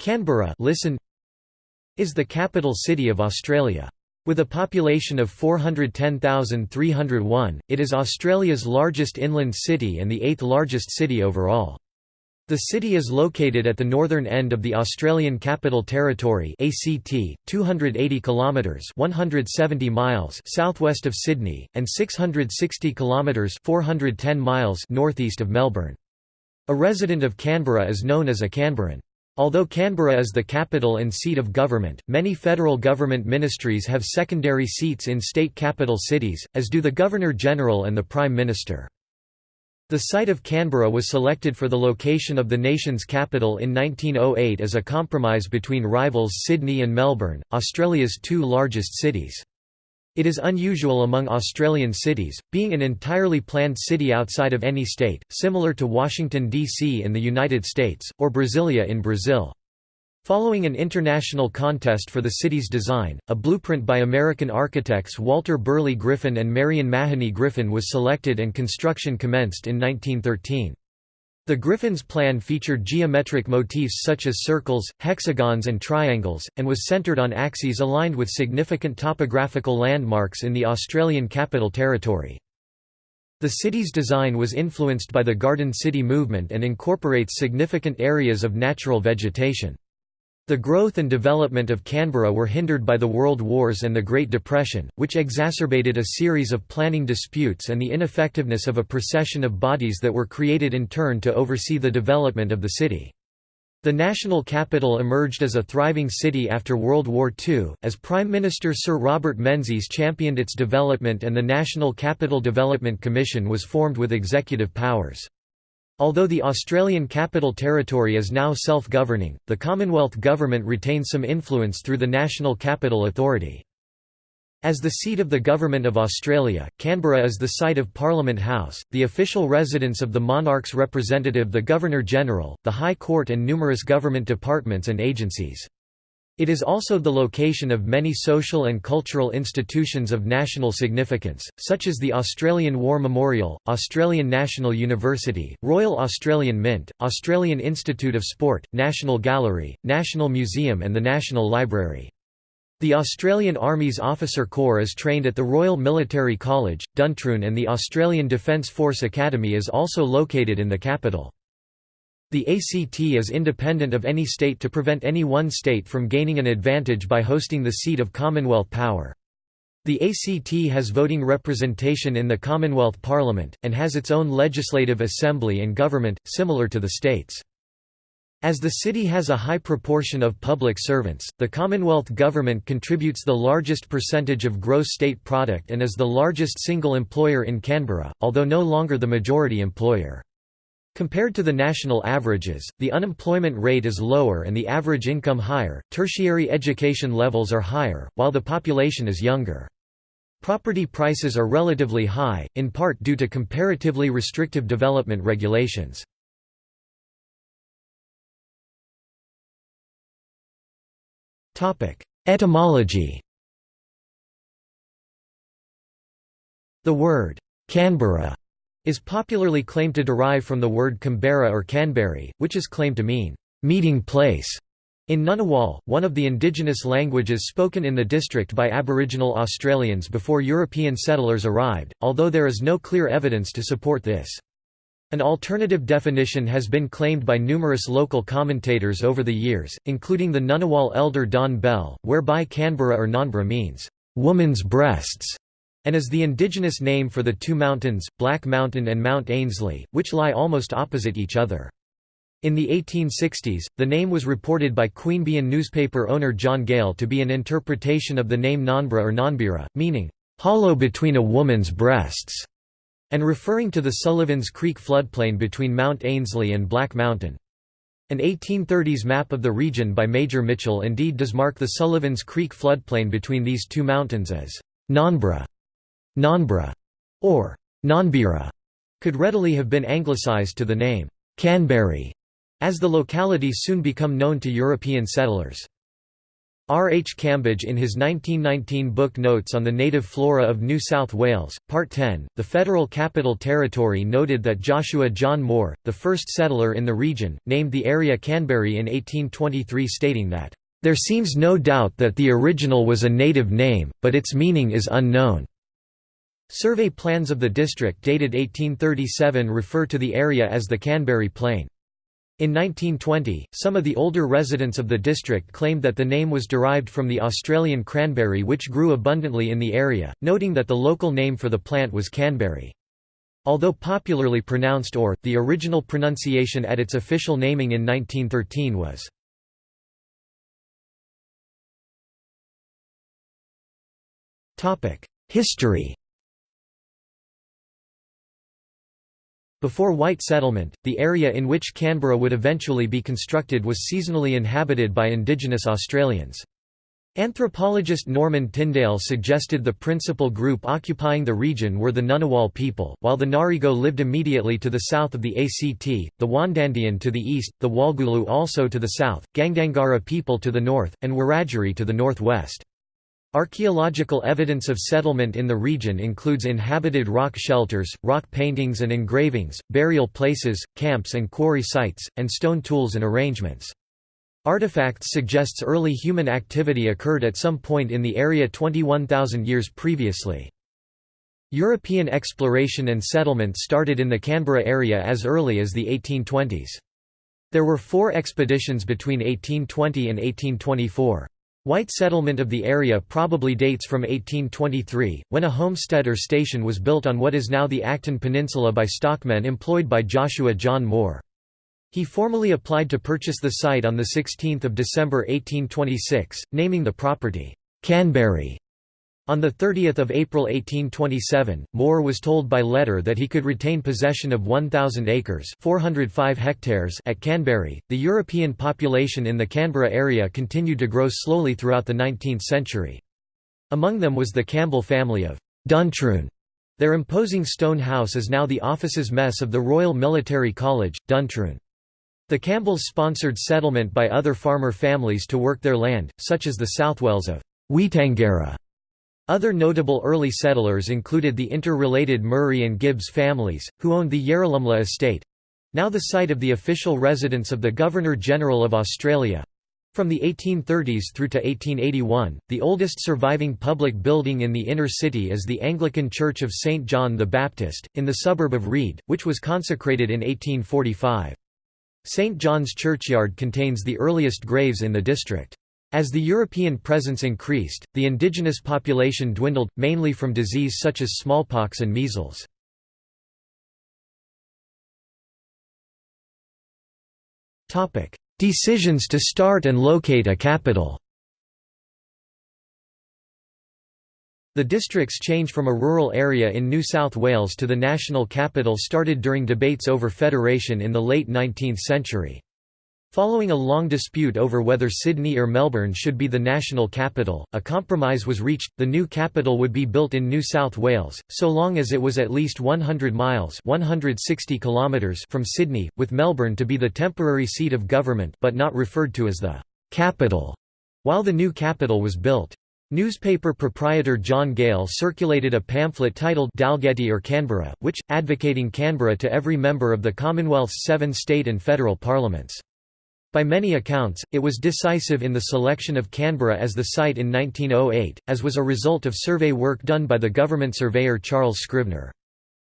Canberra listen, is the capital city of Australia. With a population of 410,301, it is Australia's largest inland city and the eighth largest city overall. The city is located at the northern end of the Australian Capital Territory (ACT), 280 kilometres (170 miles) southwest of Sydney and 660 kilometres (410 miles) northeast of Melbourne. A resident of Canberra is known as a Canberran. Although Canberra is the capital and seat of government, many federal government ministries have secondary seats in state capital cities, as do the Governor-General and the Prime Minister. The site of Canberra was selected for the location of the nation's capital in 1908 as a compromise between rivals Sydney and Melbourne, Australia's two largest cities. It is unusual among Australian cities, being an entirely planned city outside of any state, similar to Washington, D.C. in the United States, or Brasilia in Brazil. Following an international contest for the city's design, a blueprint by American architects Walter Burley Griffin and Marion Mahony Griffin was selected and construction commenced in 1913. The Griffin's plan featured geometric motifs such as circles, hexagons and triangles, and was centered on axes aligned with significant topographical landmarks in the Australian Capital Territory. The city's design was influenced by the Garden City movement and incorporates significant areas of natural vegetation. The growth and development of Canberra were hindered by the World Wars and the Great Depression, which exacerbated a series of planning disputes and the ineffectiveness of a procession of bodies that were created in turn to oversee the development of the city. The national capital emerged as a thriving city after World War II, as Prime Minister Sir Robert Menzies championed its development and the National Capital Development Commission was formed with executive powers. Although the Australian Capital Territory is now self-governing, the Commonwealth Government retains some influence through the National Capital Authority. As the seat of the Government of Australia, Canberra is the site of Parliament House, the official residence of the monarch's representative the Governor-General, the High Court and numerous government departments and agencies. It is also the location of many social and cultural institutions of national significance, such as the Australian War Memorial, Australian National University, Royal Australian Mint, Australian Institute of Sport, National Gallery, National Museum and the National Library. The Australian Army's Officer Corps is trained at the Royal Military College, Duntroon and the Australian Defence Force Academy is also located in the capital. The ACT is independent of any state to prevent any one state from gaining an advantage by hosting the seat of Commonwealth power. The ACT has voting representation in the Commonwealth Parliament, and has its own legislative assembly and government, similar to the states. As the city has a high proportion of public servants, the Commonwealth Government contributes the largest percentage of gross state product and is the largest single employer in Canberra, although no longer the majority employer. Compared to the national averages, the unemployment rate is lower and the average income higher, tertiary education levels are higher, while the population is younger. Property prices are relatively high, in part due to comparatively restrictive development regulations. Etymology The word, Canberra is popularly claimed to derive from the word Canberra or Canberry, which is claimed to mean, meeting place. In Ngunnawal, one of the indigenous languages spoken in the district by Aboriginal Australians before European settlers arrived, although there is no clear evidence to support this. An alternative definition has been claimed by numerous local commentators over the years, including the Ngunnawal elder Don Bell, whereby Canberra or Nanbra means, "...woman's breasts", and is the indigenous name for the two mountains, Black Mountain and Mount Ainslie, which lie almost opposite each other. In the 1860s, the name was reported by Queanbeyan newspaper owner John Gale to be an interpretation of the name Nanbra or Nanbira, meaning, "...hollow between a woman's breasts", and referring to the Sullivans Creek floodplain between Mount Ainslie and Black Mountain. An 1830s map of the region by Major Mitchell indeed does mark the Sullivans Creek floodplain between these two mountains as Nanbra. Nanbra or Nanbira could readily have been anglicised to the name Canberry, as the locality soon become known to European settlers. R. H. Cambage in his 1919 book Notes on the Native Flora of New South Wales, Part 10, the Federal Capital Territory noted that Joshua John Moore, the first settler in the region, named the area Canberry in 1823 stating that, "...there seems no doubt that the original was a native name, but its meaning is unknown." Survey plans of the district dated 1837 refer to the area as the Canberry Plain. In 1920, some of the older residents of the district claimed that the name was derived from the Australian cranberry which grew abundantly in the area, noting that the local name for the plant was canberry. Although popularly pronounced or, the original pronunciation at its official naming in 1913 was History Before white settlement, the area in which Canberra would eventually be constructed was seasonally inhabited by indigenous Australians. Anthropologist Norman Tindale suggested the principal group occupying the region were the Ngunnawal people, while the Ngarigo lived immediately to the south of the ACT, the Wandandian to the east, the Walgulu also to the south, Gandangara people to the north, and Wiradjuri to the northwest. Archaeological evidence of settlement in the region includes inhabited rock shelters, rock paintings and engravings, burial places, camps and quarry sites, and stone tools and arrangements. Artifacts suggests early human activity occurred at some point in the area 21,000 years previously. European exploration and settlement started in the Canberra area as early as the 1820s. There were four expeditions between 1820 and 1824. White settlement of the area probably dates from 1823, when a homestead or station was built on what is now the Acton Peninsula by stockmen employed by Joshua John Moore. He formally applied to purchase the site on 16 December 1826, naming the property, Canberry. On 30 April 1827, Moore was told by letter that he could retain possession of 1,000 acres 405 hectares at Canberry. The European population in the Canberra area continued to grow slowly throughout the 19th century. Among them was the Campbell family of Duntroon. Their imposing stone house is now the offices mess of the Royal Military College, Duntroon. The Campbells sponsored settlement by other farmer families to work their land, such as the Southwells of Weetangera other notable early settlers included the interrelated Murray and Gibbs families, who owned the Yarralumla estate—now the site of the official residence of the Governor-General of Australia. From the 1830s through to 1881, the oldest surviving public building in the inner city is the Anglican Church of St. John the Baptist, in the suburb of Reid, which was consecrated in 1845. St. John's Churchyard contains the earliest graves in the district. As the European presence increased, the indigenous population dwindled, mainly from disease such as smallpox and measles. Decisions to start and locate a capital The district's change from a rural area in New South Wales to the national capital started during debates over federation in the late 19th century. Following a long dispute over whether Sydney or Melbourne should be the national capital, a compromise was reached, the new capital would be built in New South Wales, so long as it was at least 100 miles 160 kilometres from Sydney, with Melbourne to be the temporary seat of government but not referred to as the «capital» while the new capital was built. Newspaper proprietor John Gale circulated a pamphlet titled Dalgety or Canberra, which, advocating Canberra to every member of the Commonwealth's seven state and federal parliaments. By many accounts, it was decisive in the selection of Canberra as the site in 1908, as was a result of survey work done by the government surveyor Charles Scrivener.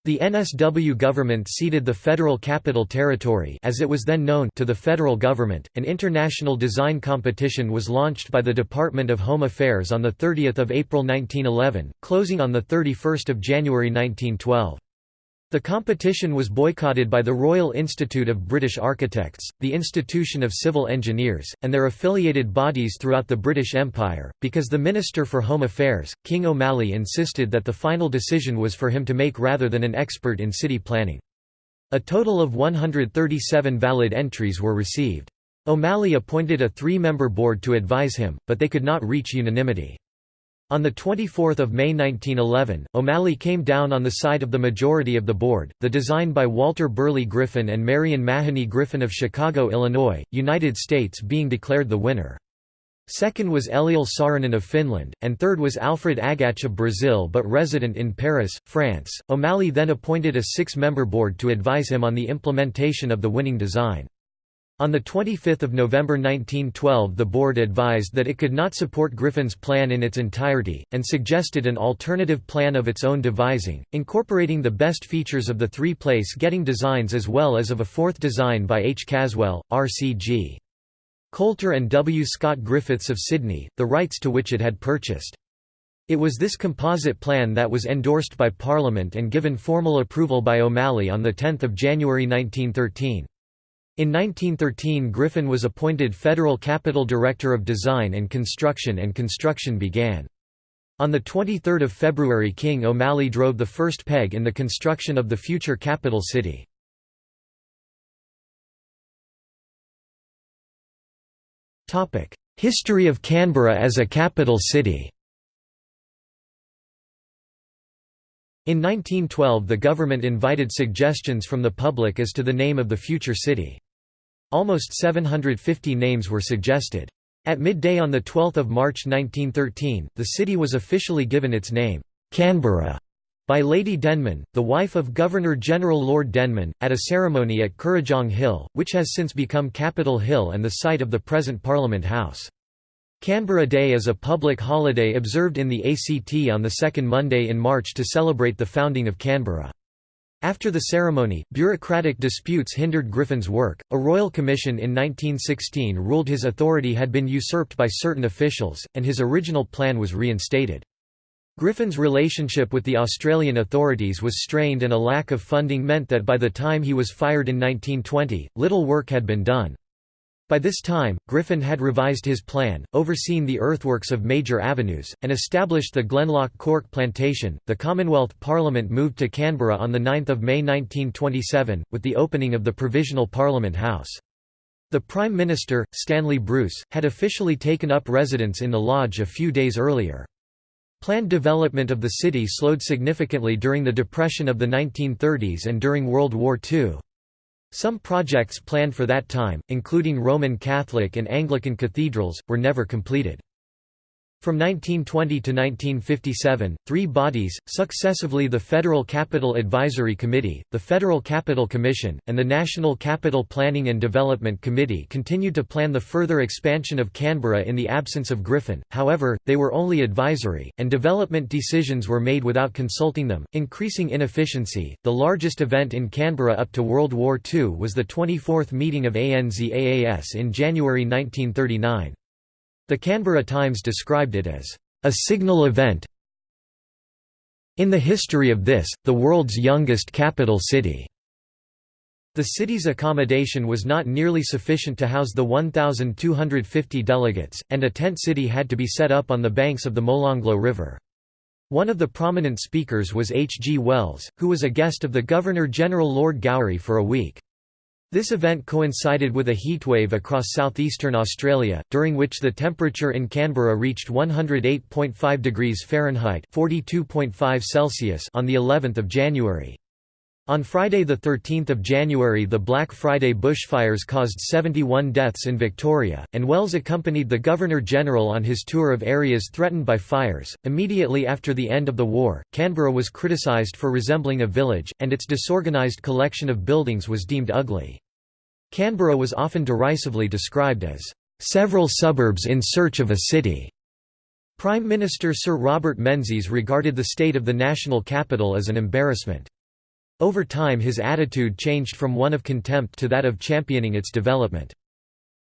The NSW government ceded the Federal Capital Territory as it was then known to the federal government. An international design competition was launched by the Department of Home Affairs on 30 April 1911, closing on 31 January 1912. The competition was boycotted by the Royal Institute of British Architects, the Institution of Civil Engineers, and their affiliated bodies throughout the British Empire, because the Minister for Home Affairs, King O'Malley insisted that the final decision was for him to make rather than an expert in city planning. A total of 137 valid entries were received. O'Malley appointed a three-member board to advise him, but they could not reach unanimity. On 24 May 1911, O'Malley came down on the side of the majority of the board, the design by Walter Burley Griffin and Marion Mahony Griffin of Chicago, Illinois, United States being declared the winner. Second was Eliel Saarinen of Finland, and third was Alfred Agache of Brazil but resident in Paris, France. O'Malley then appointed a six member board to advise him on the implementation of the winning design. On 25 November 1912 the board advised that it could not support Griffin's plan in its entirety, and suggested an alternative plan of its own devising, incorporating the best features of the three place-getting designs as well as of a fourth design by H. Caswell, R.C.G. Coulter and W. Scott Griffiths of Sydney, the rights to which it had purchased. It was this composite plan that was endorsed by Parliament and given formal approval by O'Malley on 10 January 1913. In 1913 Griffin was appointed Federal Capital Director of Design and Construction and construction began. On 23 February King O'Malley drove the first peg in the construction of the future capital city. History of Canberra as a capital city In 1912 the government invited suggestions from the public as to the name of the future city. Almost 750 names were suggested. At midday on 12 March 1913, the city was officially given its name, Canberra, by Lady Denman, the wife of Governor-General Lord Denman, at a ceremony at Kurrajong Hill, which has since become Capitol Hill and the site of the present Parliament House. Canberra Day is a public holiday observed in the ACT on the second Monday in March to celebrate the founding of Canberra. After the ceremony, bureaucratic disputes hindered Griffin's work. A royal commission in 1916 ruled his authority had been usurped by certain officials, and his original plan was reinstated. Griffin's relationship with the Australian authorities was strained and a lack of funding meant that by the time he was fired in 1920, little work had been done. By this time, Griffin had revised his plan, overseen the earthworks of major avenues, and established the Glenloch Cork plantation. The Commonwealth Parliament moved to Canberra on 9 May 1927, with the opening of the Provisional Parliament House. The Prime Minister, Stanley Bruce, had officially taken up residence in the lodge a few days earlier. Planned development of the city slowed significantly during the Depression of the 1930s and during World War II. Some projects planned for that time, including Roman Catholic and Anglican cathedrals, were never completed. From 1920 to 1957, three bodies, successively the Federal Capital Advisory Committee, the Federal Capital Commission, and the National Capital Planning and Development Committee continued to plan the further expansion of Canberra in the absence of Griffin, however, they were only advisory, and development decisions were made without consulting them, increasing inefficiency. The largest event in Canberra up to World War II was the 24th meeting of ANZAAS in January 1939. The Canberra Times described it as, "...a signal event in the history of this, the world's youngest capital city." The city's accommodation was not nearly sufficient to house the 1,250 delegates, and a tent city had to be set up on the banks of the Molonglo River. One of the prominent speakers was H. G. Wells, who was a guest of the Governor-General Lord Gowrie for a week. This event coincided with a heatwave across southeastern Australia, during which the temperature in Canberra reached 108.5 degrees Fahrenheit (42.5 Celsius) on the 11th of January. On Friday 13 January the Black Friday bushfires caused 71 deaths in Victoria, and Wells accompanied the Governor-General on his tour of areas threatened by fires. Immediately after the end of the war, Canberra was criticised for resembling a village, and its disorganised collection of buildings was deemed ugly. Canberra was often derisively described as, "...several suburbs in search of a city." Prime Minister Sir Robert Menzies regarded the state of the national capital as an embarrassment. Over time his attitude changed from one of contempt to that of championing its development.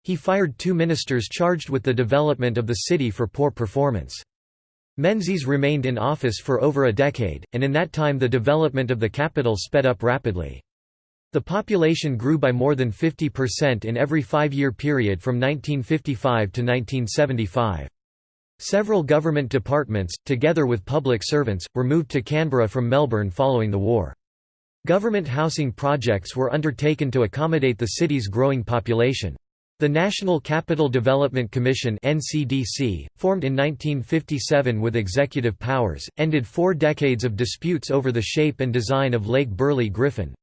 He fired two ministers charged with the development of the city for poor performance. Menzies remained in office for over a decade, and in that time the development of the capital sped up rapidly. The population grew by more than 50% in every five-year period from 1955 to 1975. Several government departments, together with public servants, were moved to Canberra from Melbourne following the war. Government housing projects were undertaken to accommodate the city's growing population. The National Capital Development Commission (NCDC), formed in 1957 with executive powers, ended four decades of disputes over the shape and design of Lake Burley Griffin,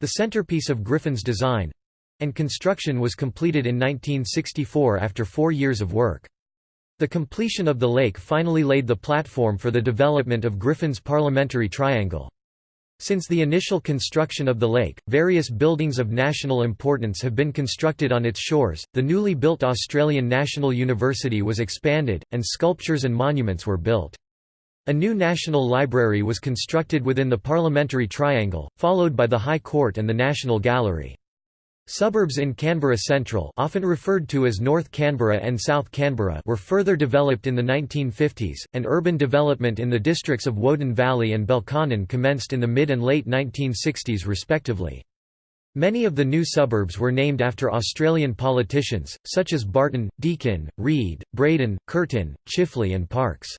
the centerpiece of Griffin's design and construction was completed in 1964 after four years of work. The completion of the lake finally laid the platform for the development of Griffin's Parliamentary Triangle. Since the initial construction of the lake, various buildings of national importance have been constructed on its shores. The newly built Australian National University was expanded, and sculptures and monuments were built. A new National Library was constructed within the Parliamentary Triangle, followed by the High Court and the National Gallery. Suburbs in Canberra Central often referred to as North Canberra and South Canberra were further developed in the 1950s, and urban development in the districts of Woden Valley and Belconnen commenced in the mid and late 1960s respectively. Many of the new suburbs were named after Australian politicians, such as Barton, Deakin, Reid, Braydon, Curtin, Chifley and Parkes.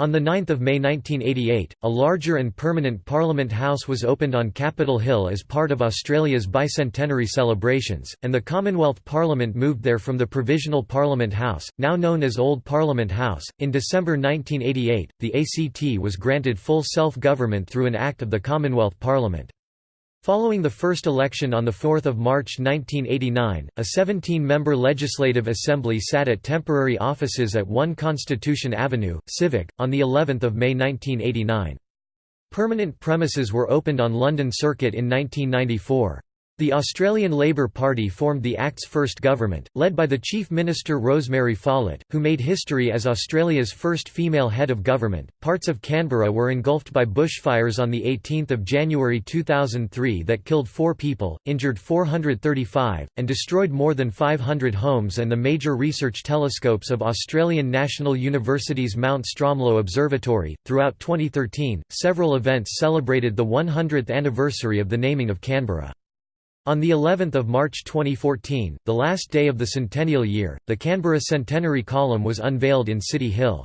On 9 May 1988, a larger and permanent Parliament House was opened on Capitol Hill as part of Australia's bicentenary celebrations, and the Commonwealth Parliament moved there from the Provisional Parliament House, now known as Old Parliament House. In December 1988, the ACT was granted full self government through an Act of the Commonwealth Parliament. Following the first election on 4 March 1989, a 17-member Legislative Assembly sat at temporary offices at 1 Constitution Avenue, Civic, on the 11th of May 1989. Permanent premises were opened on London Circuit in 1994. The Australian Labor Party formed the Act's first government, led by the Chief Minister Rosemary Follett, who made history as Australia's first female head of government. Parts of Canberra were engulfed by bushfires on 18 January 2003 that killed four people, injured 435, and destroyed more than 500 homes and the major research telescopes of Australian National University's Mount Stromlo Observatory. Throughout 2013, several events celebrated the 100th anniversary of the naming of Canberra. On the 11th of March 2014, the last day of the centennial year, the Canberra Centenary Column was unveiled in City Hill.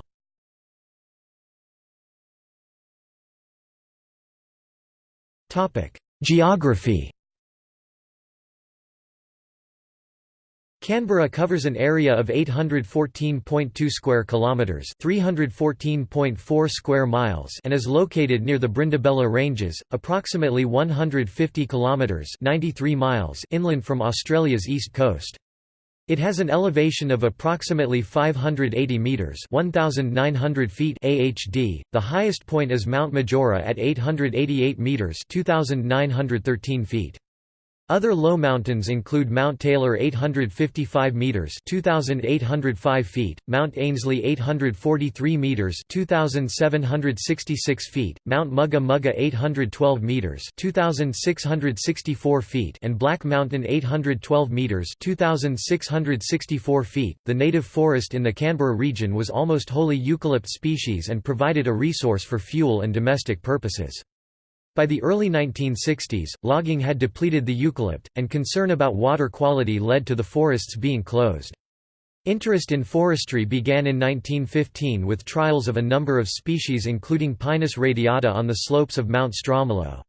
Topic: Geography Canberra covers an area of 814.2 square kilometers, 314.4 square miles, and is located near the Brindabella Ranges, approximately 150 kilometers, 93 miles inland from Australia's east coast. It has an elevation of approximately 580 meters, 1900 feet AHD. The highest point is Mount Majura at 888 meters, 2913 feet. Other low mountains include Mount Taylor 855 meters, 2805 feet, Mount Ainslie 843 meters, 2766 feet, Mount Mugga Mugga 812 meters, 2664 feet, and Black Mountain 812 meters, 2664 feet. The native forest in the Canberra region was almost wholly eucalypt species and provided a resource for fuel and domestic purposes. By the early 1960s, logging had depleted the eucalypt, and concern about water quality led to the forests being closed. Interest in forestry began in 1915 with trials of a number of species including Pinus radiata on the slopes of Mount Stromlo.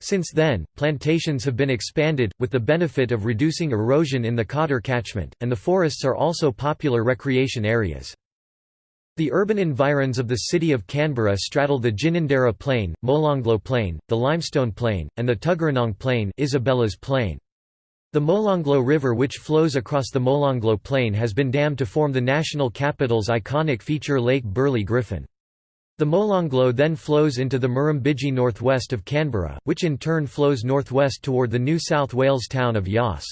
Since then, plantations have been expanded, with the benefit of reducing erosion in the Cotter catchment, and the forests are also popular recreation areas. The urban environs of the city of Canberra straddle the Ginninderra Plain, Molonglo Plain, the Limestone Plain, and the Tuggeranong Plain, Isabella's Plain. The Molonglo River which flows across the Molonglo Plain has been dammed to form the national capital's iconic feature Lake Burley Griffin. The Molonglo then flows into the Murrumbidgee northwest of Canberra, which in turn flows northwest toward the New South Wales town of Yass.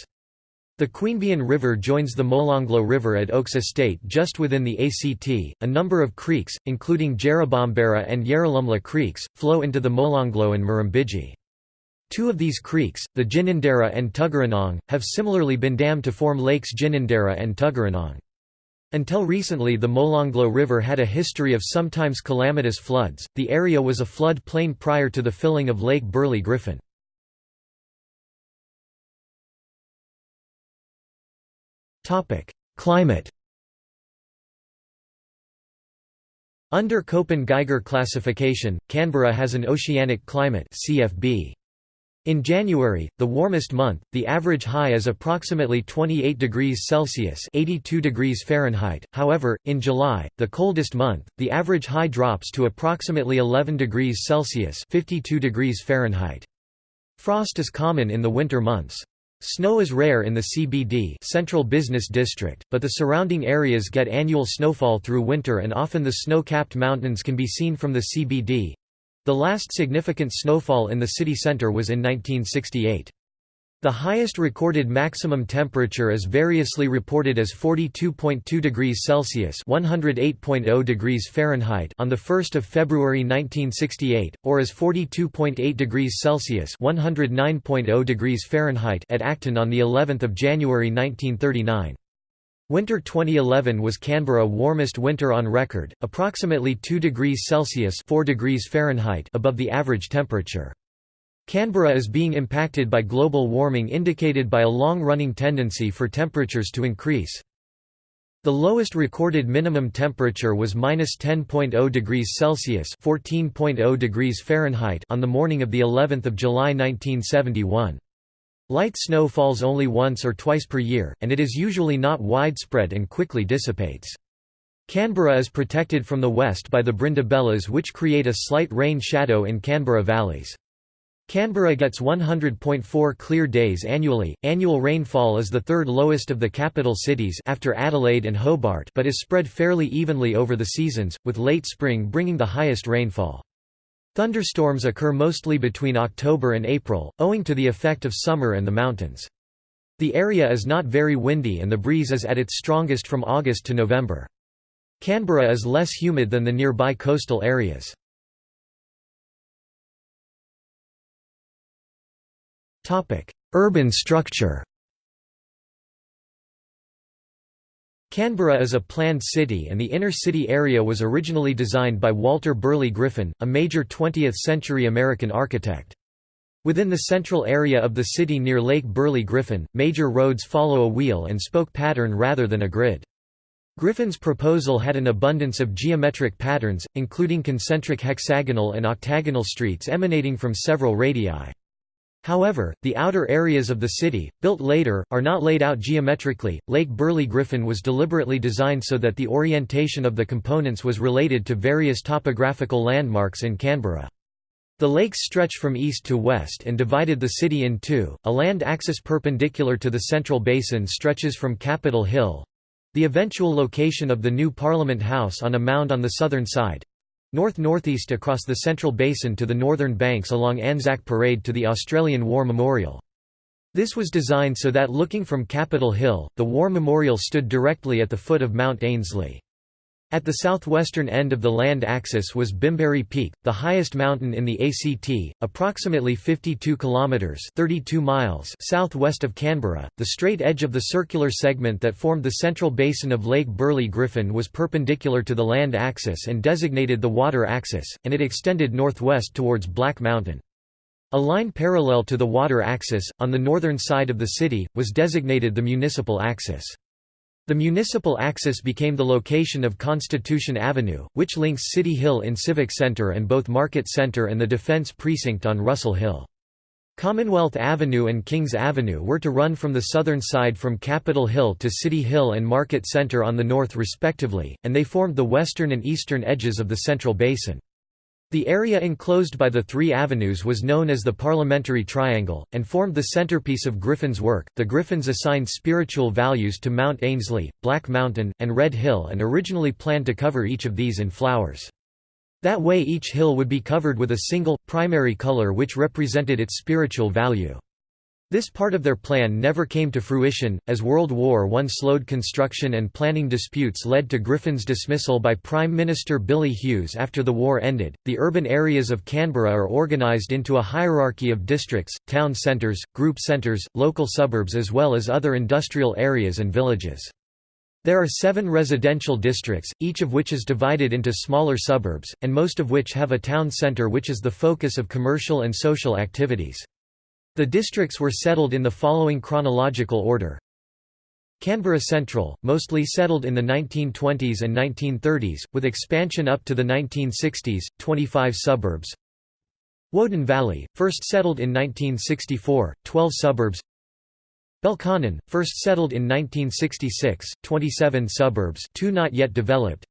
The Queanbeyan River joins the Molonglo River at Oaks Estate just within the ACT. A number of creeks, including Jerrabomberra and Yarralumla creeks, flow into the Molonglo and Murrumbidgee. Two of these creeks, the Ginninderra and Tuggeranong, have similarly been dammed to form lakes Ginninderra and Tuggeranong. Until recently the Molonglo River had a history of sometimes calamitous floods. The area was a flood plain prior to the filling of Lake Burley Griffin. Climate Under Köppen-Geiger classification, Canberra has an oceanic climate CFB. In January, the warmest month, the average high is approximately 28 degrees Celsius (82 degrees Fahrenheit). However, in July, the coldest month, the average high drops to approximately 11 degrees Celsius (52 degrees Fahrenheit). Frost is common in the winter months. Snow is rare in the CBD Central Business District, but the surrounding areas get annual snowfall through winter and often the snow-capped mountains can be seen from the CBD. The last significant snowfall in the city center was in 1968. The highest recorded maximum temperature is variously reported as 42.2 degrees Celsius (108.0 degrees Fahrenheit) on the 1st of February 1968, or as 42.8 degrees Celsius (109.0 degrees Fahrenheit) at Acton on the 11th of January 1939. Winter 2011 was Canberra warmest winter on record, approximately 2 degrees Celsius (4 degrees Fahrenheit) above the average temperature. Canberra is being impacted by global warming indicated by a long-running tendency for temperatures to increase. The lowest recorded minimum temperature was minus 10.0 degrees Celsius (14.0 degrees Fahrenheit) on the morning of the 11th of July 1971. Light snow falls only once or twice per year, and it is usually not widespread and quickly dissipates. Canberra is protected from the west by the Brindabellas which create a slight rain shadow in Canberra valleys. Canberra gets 100.4 clear days annually. Annual rainfall is the third lowest of the capital cities after Adelaide and Hobart, but is spread fairly evenly over the seasons, with late spring bringing the highest rainfall. Thunderstorms occur mostly between October and April, owing to the effect of summer and the mountains. The area is not very windy and the breeze is at its strongest from August to November. Canberra is less humid than the nearby coastal areas. Urban structure Canberra is a planned city and the inner city area was originally designed by Walter Burley Griffin, a major 20th-century American architect. Within the central area of the city near Lake Burley Griffin, major roads follow a wheel and spoke pattern rather than a grid. Griffin's proposal had an abundance of geometric patterns, including concentric hexagonal and octagonal streets emanating from several radii. However, the outer areas of the city, built later, are not laid out geometrically. Lake Burley Griffin was deliberately designed so that the orientation of the components was related to various topographical landmarks in Canberra. The lakes stretch from east to west and divided the city in two. A land axis perpendicular to the central basin stretches from Capitol Hill the eventual location of the new Parliament House on a mound on the southern side North-northeast across the Central Basin to the northern banks along Anzac Parade to the Australian War Memorial. This was designed so that looking from Capitol Hill, the War Memorial stood directly at the foot of Mount Ainslie. At the southwestern end of the land axis was Bimberi Peak, the highest mountain in the ACT, approximately 52 kilometers (32 miles) southwest of Canberra. The straight edge of the circular segment that formed the central basin of Lake Burley Griffin was perpendicular to the land axis and designated the water axis, and it extended northwest towards Black Mountain. A line parallel to the water axis, on the northern side of the city, was designated the municipal axis. The municipal axis became the location of Constitution Avenue, which links City Hill in Civic Center and both Market Center and the Defence Precinct on Russell Hill. Commonwealth Avenue and Kings Avenue were to run from the southern side from Capitol Hill to City Hill and Market Center on the north respectively, and they formed the western and eastern edges of the Central Basin. The area enclosed by the three avenues was known as the Parliamentary Triangle, and formed the centerpiece of Griffin's work. The Griffins assigned spiritual values to Mount Ainslie, Black Mountain, and Red Hill and originally planned to cover each of these in flowers. That way each hill would be covered with a single, primary color which represented its spiritual value. This part of their plan never came to fruition, as World War I slowed construction and planning disputes led to Griffin's dismissal by Prime Minister Billy Hughes after the war ended. The urban areas of Canberra are organised into a hierarchy of districts, town centres, group centres, local suburbs, as well as other industrial areas and villages. There are seven residential districts, each of which is divided into smaller suburbs, and most of which have a town centre which is the focus of commercial and social activities. The districts were settled in the following chronological order. Canberra Central, mostly settled in the 1920s and 1930s, with expansion up to the 1960s, 25 suburbs. Woden Valley, first settled in 1964, 12 suburbs. Belconnen, first settled in 1966, 27 suburbs two not yet developed.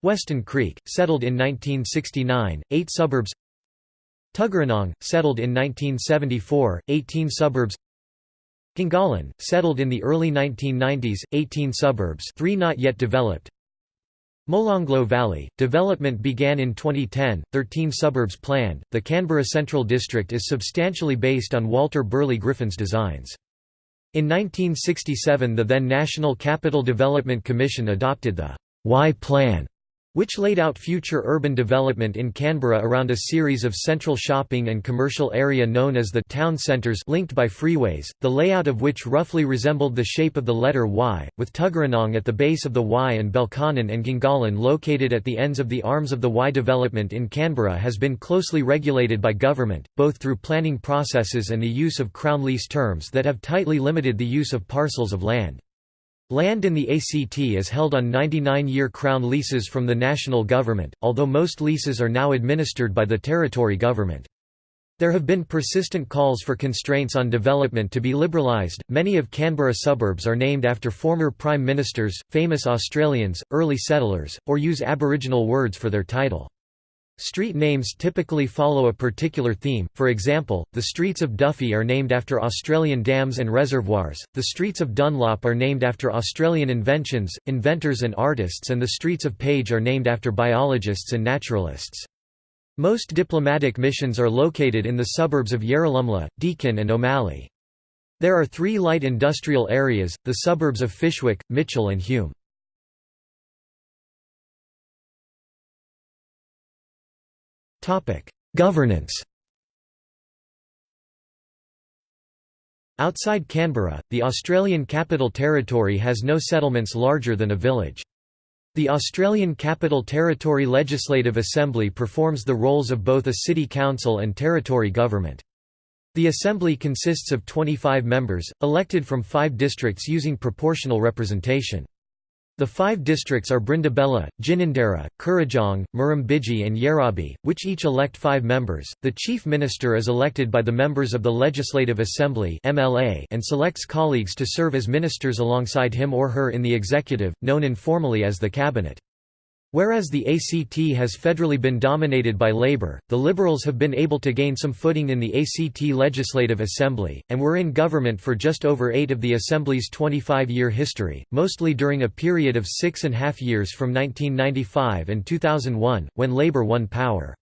Weston Creek, settled in 1969, 8 suburbs Tuggeranong, settled in 1974, 18 suburbs Gungahlin, settled in the early 1990s, 18 suburbs 3 not yet developed Molonglo Valley, development began in 2010, 13 suburbs planned. The Canberra Central District is substantially based on Walter Burley Griffin's designs. In 1967 the then National Capital Development Commission adopted the Y Plan which laid out future urban development in Canberra around a series of central shopping and commercial area known as the town centres linked by freeways, the layout of which roughly resembled the shape of the letter Y, with Tuggeranong at the base of the Y and Belconnen and Gungahlin located at the ends of the arms of the Y. Development in Canberra has been closely regulated by government, both through planning processes and the use of Crown lease terms that have tightly limited the use of parcels of land. Land in the ACT is held on 99-year Crown leases from the national government, although most leases are now administered by the territory government. There have been persistent calls for constraints on development to be liberalised. Many of Canberra suburbs are named after former prime ministers, famous Australians, early settlers, or use Aboriginal words for their title. Street names typically follow a particular theme, for example, the streets of Duffy are named after Australian dams and reservoirs, the streets of Dunlop are named after Australian inventions, inventors and artists and the streets of Page are named after biologists and naturalists. Most diplomatic missions are located in the suburbs of Yarralumla, Deakin and O'Malley. There are three light industrial areas, the suburbs of Fyshwick, Mitchell and Hume. Governance Outside Canberra, the Australian Capital Territory has no settlements larger than a village. The Australian Capital Territory Legislative Assembly performs the roles of both a city council and territory government. The Assembly consists of 25 members, elected from five districts using proportional representation. The five districts are Brindabella, Ginninderra, Kurrajong, Murrumbidgee and Yerrabi, which each elect five members. The Chief Minister is elected by the members of the Legislative Assembly and selects colleagues to serve as ministers alongside him or her in the executive, known informally as the Cabinet. Whereas the ACT has federally been dominated by Labor, the Liberals have been able to gain some footing in the ACT Legislative Assembly, and were in government for just over eight of the Assembly's 25-year history, mostly during a period of six and a half years from 1995 and 2001, when Labor won power.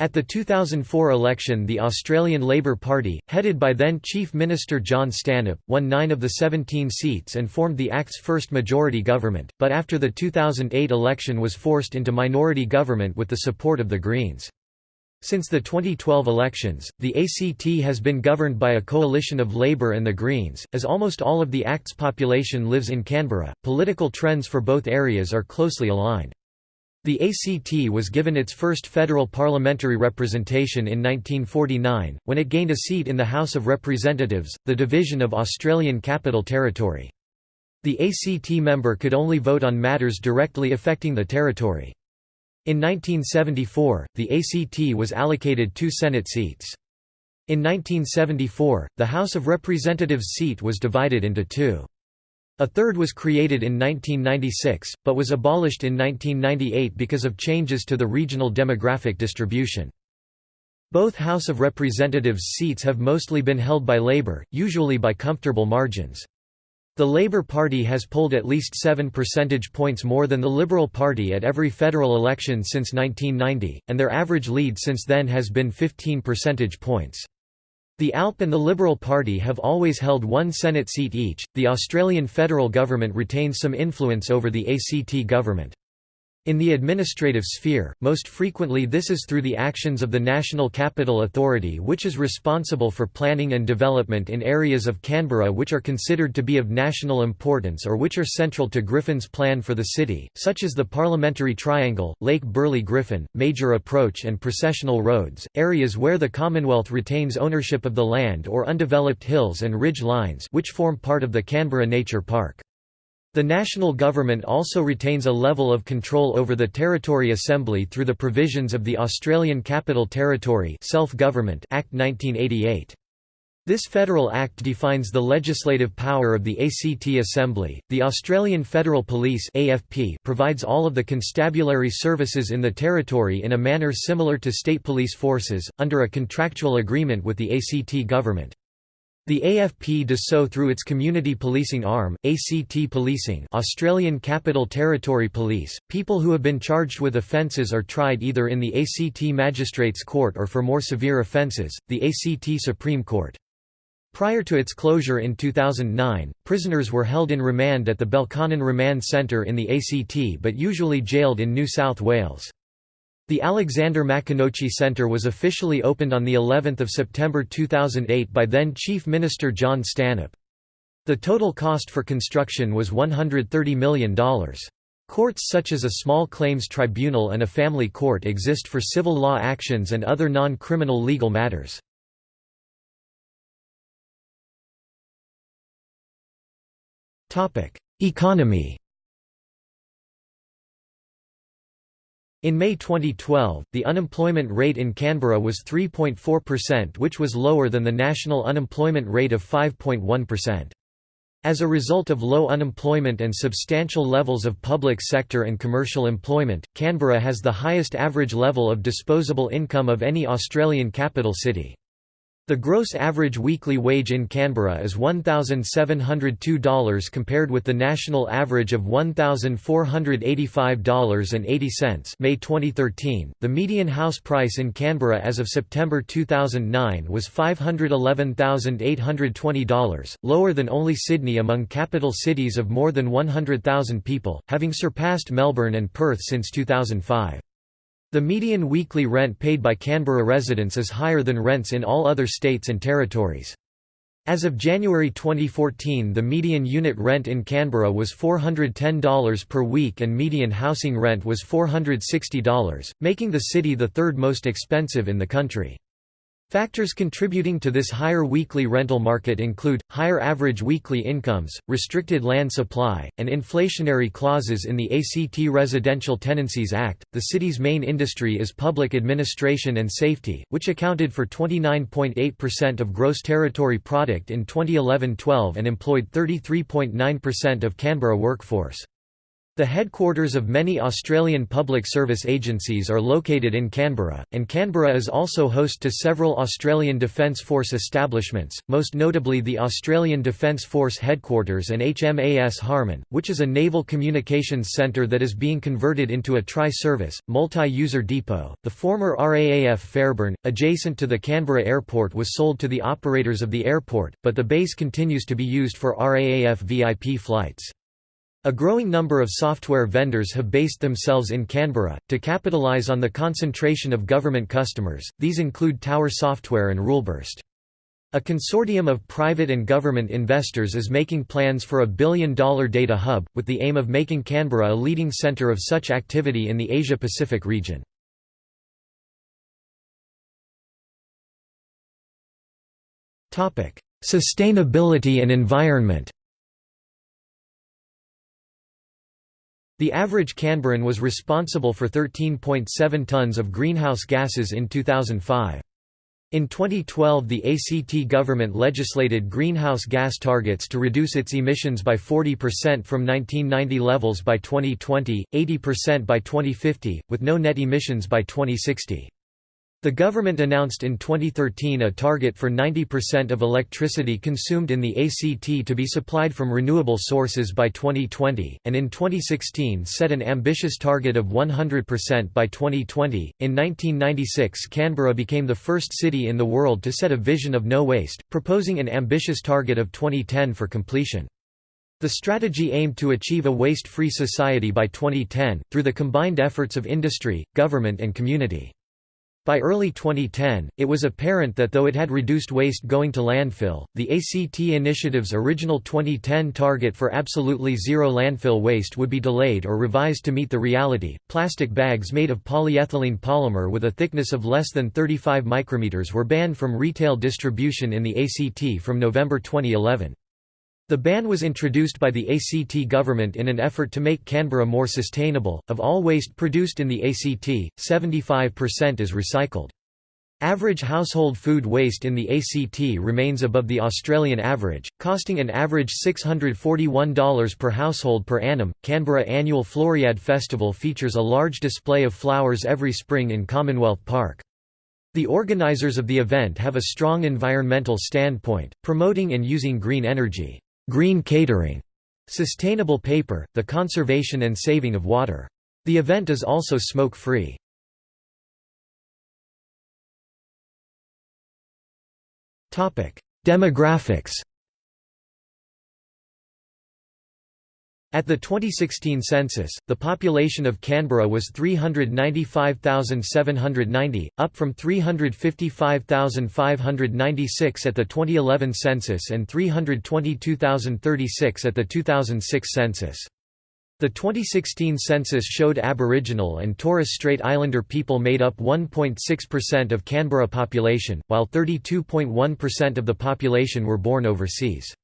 At the 2004 election the Australian Labor Party, headed by then Chief Minister John Stanhope, won nine of the 17 seats and formed the ACT's first majority government, but after the 2008 election was forced into minority government with the support of the Greens. Since the 2012 elections, the ACT has been governed by a coalition of Labor and the Greens. As almost all of the ACT's population lives in Canberra, political trends for both areas are closely aligned. The ACT was given its first federal parliamentary representation in 1949, when it gained a seat in the House of Representatives, the division of Australian Capital Territory. The ACT member could only vote on matters directly affecting the territory. In 1974, the ACT was allocated two Senate seats. In 1974, the House of Representatives seat was divided into two. A third was created in 1996, but was abolished in 1998 because of changes to the regional demographic distribution. Both House of Representatives seats have mostly been held by Labor, usually by comfortable margins. The Labor Party has polled at least 7 percentage points more than the Liberal Party at every federal election since 1990, and their average lead since then has been 15 percentage points. The ALP and the Liberal Party have always held one Senate seat each. The Australian federal government retains some influence over the ACT government. In the administrative sphere, most frequently this is through the actions of the National Capital Authority which is responsible for planning and development in areas of Canberra which are considered to be of national importance or which are central to Griffin's plan for the city, such as the Parliamentary Triangle, Lake Burley Griffin, Major Approach and Processional Roads, areas where the Commonwealth retains ownership of the land or undeveloped hills and ridge lines which form part of the Canberra Nature Park. The national government also retains a level of control over the Territory Assembly through the provisions of the Australian Capital Territory Self-Government Act 1988. This federal act defines the legislative power of the ACT Assembly. The Australian Federal Police (AFP) provides all of the constabulary services in the territory in a manner similar to state police forces under a contractual agreement with the ACT government. The AFP does so through its community policing arm, ACT Policing Australian Capital Territory Police. People who have been charged with offences are tried either in the ACT Magistrates Court or for more severe offences, the ACT Supreme Court. Prior to its closure in 2009, prisoners were held in remand at the Belconnen Remand Centre in the ACT but usually jailed in New South Wales. The Alexander Maconochie Centre was officially opened on of September 2008 by then Chief Minister John Stanhope. The total cost for construction was $130 million. Courts such as a small claims tribunal and a family court exist for civil law actions and other non-criminal legal matters. Economy In May 2012, the unemployment rate in Canberra was 3.4% which was lower than the national unemployment rate of 5.1%. As a result of low unemployment and substantial levels of public sector and commercial employment, Canberra has the highest average level of disposable income of any Australian capital city. The gross average weekly wage in Canberra is $1,702 compared with the national average of $1,485.80 May 2013. The median house price in Canberra as of September 2009 was $511,820, lower than only Sydney among capital cities of more than 100,000 people, having surpassed Melbourne and Perth since 2005. The median weekly rent paid by Canberra residents is higher than rents in all other states and territories. As of January 2014 the median unit rent in Canberra was $410 per week and median housing rent was $460, making the city the third most expensive in the country. Factors contributing to this higher weekly rental market include, higher average weekly incomes, restricted land supply, and inflationary clauses in the ACT Residential Tenancies Act. The city's main industry is public administration and safety, which accounted for 29.8% of gross territory product in 2011 12 and employed 33.9% of Canberra workforce. The headquarters of many Australian public service agencies are located in Canberra, and Canberra is also host to several Australian Defence Force establishments, most notably the Australian Defence Force Headquarters and HMAS Harman, which is a naval communications centre that is being converted into a tri-service, multi-user depot. The former RAAF Fairbairn, adjacent to the Canberra airport was sold to the operators of the airport, but the base continues to be used for RAAF VIP flights. A growing number of software vendors have based themselves in Canberra, to capitalise on the concentration of government customers, these include Tower Software and Ruleburst. A consortium of private and government investors is making plans for a billion-dollar data hub, with the aim of making Canberra a leading centre of such activity in the Asia-Pacific region. Sustainability and environment The average Canberran was responsible for 13.7 tonnes of greenhouse gases in 2005. In 2012 the ACT government legislated greenhouse gas targets to reduce its emissions by 40% from 1990 levels by 2020, 80% by 2050, with no net emissions by 2060. The government announced in 2013 a target for 90% of electricity consumed in the ACT to be supplied from renewable sources by 2020, and in 2016 set an ambitious target of 100% by 2020. In 1996, Canberra became the first city in the world to set a vision of no waste, proposing an ambitious target of 2010 for completion. The strategy aimed to achieve a waste-free society by 2010, through the combined efforts of industry, government and community. By early 2010, it was apparent that though it had reduced waste going to landfill, the ACT initiative's original 2010 target for absolutely zero landfill waste would be delayed or revised to meet the reality. Plastic bags made of polyethylene polymer with a thickness of less than 35 micrometers were banned from retail distribution in the ACT from November 2011. The ban was introduced by the ACT government in an effort to make Canberra more sustainable. Of all waste produced in the ACT, 75% is recycled. Average household food waste in the ACT remains above the Australian average, costing an average $641 per household per annum. Canberra annual Floriade Festival features a large display of flowers every spring in Commonwealth Park. The organizers of the event have a strong environmental standpoint, promoting and using green energy, green catering, sustainable paper, the conservation and saving of water. The event is also smoke-free. Demographics At the 2016 census, the population of Canberra was 395,790, up from 355,596 at the 2011 census and 322,036 at the 2006 census. The 2016 census showed Aboriginal and Torres Strait Islander people made up 1.6% of Canberra population, while 32.1% of the population were born overseas.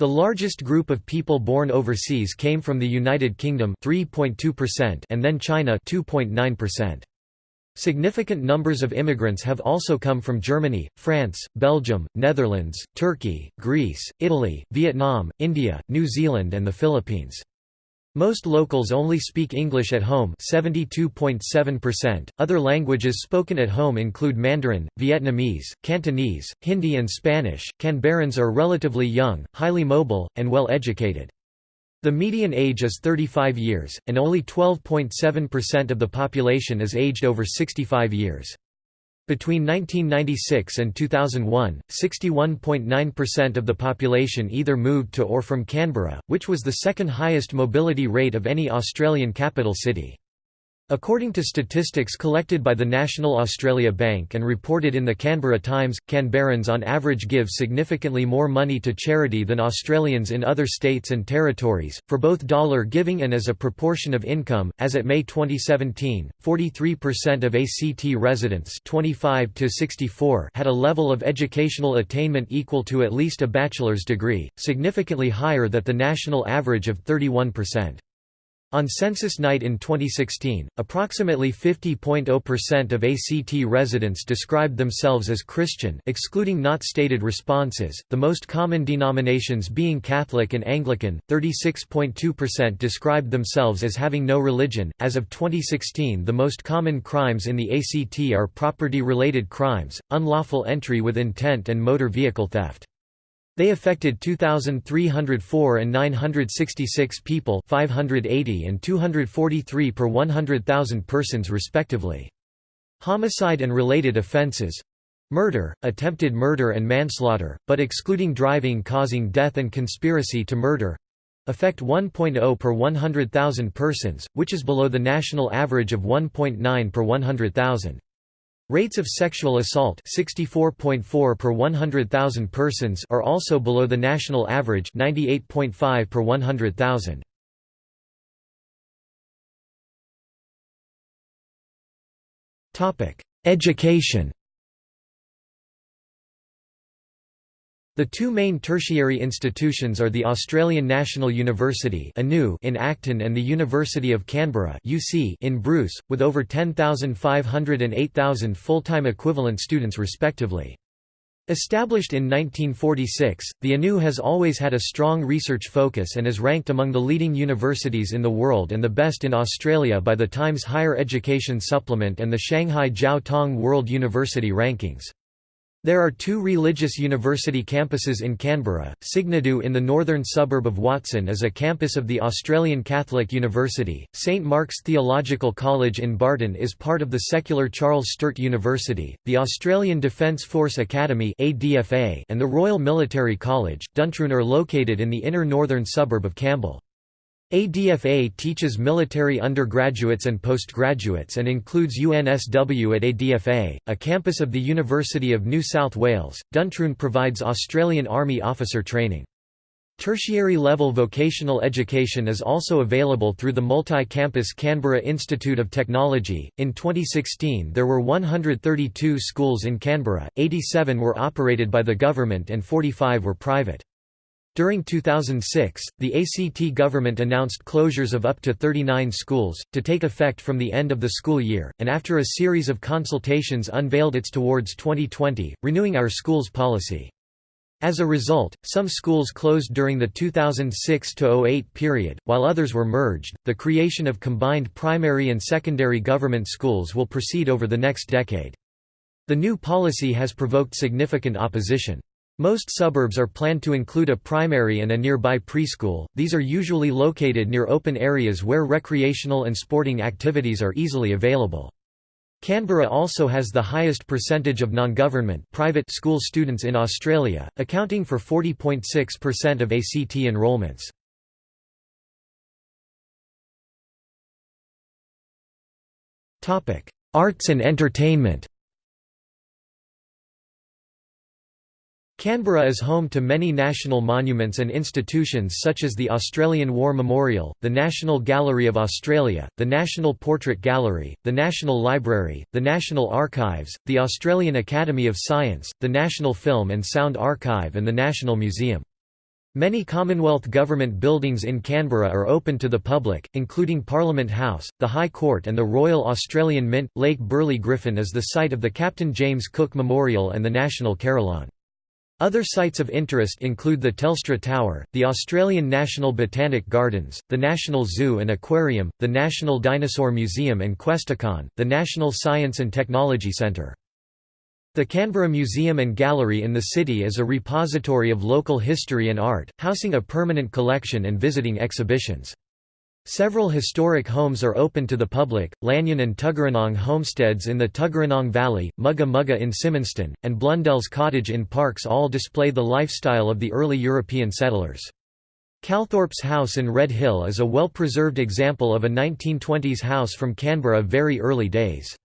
The largest group of people born overseas came from the United Kingdom 3.2% and then China 2.9%. Significant numbers of immigrants have also come from Germany, France, Belgium, Netherlands, Turkey, Greece, Italy, Vietnam, India, New Zealand and the Philippines. Most locals only speak English at home 72.7%. Other languages spoken at home include Mandarin, Vietnamese, Cantonese, Hindi and Spanish. Canberrans are relatively young, highly mobile, and well educated. The median age is 35 years, and only 12.7% of the population is aged over 65 years. Between 1996 and 2001, 61.9% of the population either moved to or from Canberra, which was the second highest mobility rate of any Australian capital city. According to statistics collected by the National Australia Bank and reported in the Canberra Times, Canberrans on average give significantly more money to charity than Australians in other states and territories, for both dollar giving and as a proportion of income. As at May 2017, 43% of ACT residents 25 to 64 had a level of educational attainment equal to at least a bachelor's degree, significantly higher than the national average of 31%. On census night in 2016, approximately 50.0% of ACT residents described themselves as Christian excluding not stated responses, the most common denominations being Catholic and Anglican, 36.2% described themselves as having no religion. As of 2016 the most common crimes in the ACT are property-related crimes, unlawful entry with intent and motor vehicle theft. They affected 2,304 and 966 people 580 and 243 per 100,000 persons respectively. Homicide and related offences Murder, attempted murder and manslaughter, but excluding driving causing death and conspiracy to murder affect 1.0 per 100,000 persons, which is below the national average of 1.9 per 100,000. Rates of sexual assault 64.4 per 100,000 persons are also below the national average 98.5 per 100,000. Topic: Education The two main tertiary institutions are the Australian National University in Acton and the University of Canberra in Bruce, with over 10,500 and 8,000 full-time equivalent students respectively. Established in 1946, the ANU has always had a strong research focus and is ranked among the leading universities in the world and the best in Australia by the Times Higher Education Supplement and the Shanghai Jiao Tong World University Rankings. There are two religious university campuses in Canberra. Signadou in the northern suburb of Watson is a campus of the Australian Catholic University. St Mark's Theological College in Barton is part of the secular Charles Sturt University. The Australian Defence Force Academy and the Royal Military College, Duntroon are located in the inner northern suburb of Campbell. ADFA teaches military undergraduates and postgraduates and includes UNSW at ADFA, a campus of the University of New South Wales. Duntroon provides Australian Army officer training. Tertiary level vocational education is also available through the multi campus Canberra Institute of Technology. In 2016, there were 132 schools in Canberra, 87 were operated by the government and 45 were private. During 2006, the ACT government announced closures of up to 39 schools, to take effect from the end of the school year, and after a series of consultations unveiled its Towards 2020, Renewing Our Schools policy. As a result, some schools closed during the 2006–08 period, while others were merged. The creation of combined primary and secondary government schools will proceed over the next decade. The new policy has provoked significant opposition. Most suburbs are planned to include a primary and a nearby preschool, these are usually located near open areas where recreational and sporting activities are easily available. Canberra also has the highest percentage of non-government private school students in Australia, accounting for 40.6% of ACT enrolments. Arts and entertainment Canberra is home to many national monuments and institutions such as the Australian War Memorial, the National Gallery of Australia, the National Portrait Gallery, the National Library, the National Archives, the Australian Academy of Science, the National Film and Sound Archive and the National Museum. Many Commonwealth Government buildings in Canberra are open to the public, including Parliament House, the High Court and the Royal Australian Mint. Lake Burley Griffin is the site of the Captain James Cook Memorial and the National Carillon. Other sites of interest include the Telstra Tower, the Australian National Botanic Gardens, the National Zoo and Aquarium, the National Dinosaur Museum and Questacon, the National Science and Technology Centre. The Canberra Museum and Gallery in the city is a repository of local history and art, housing a permanent collection and visiting exhibitions. Several historic homes are open to the public, Lanyon and Tuggeranong homesteads in the Tuggeranong Valley, Mugga Mugga in Symonston, and Blundell's Cottage in Parkes all display the lifestyle of the early European settlers. Calthorpe's house in Red Hill is a well-preserved example of a 1920s house from Canberra very early days.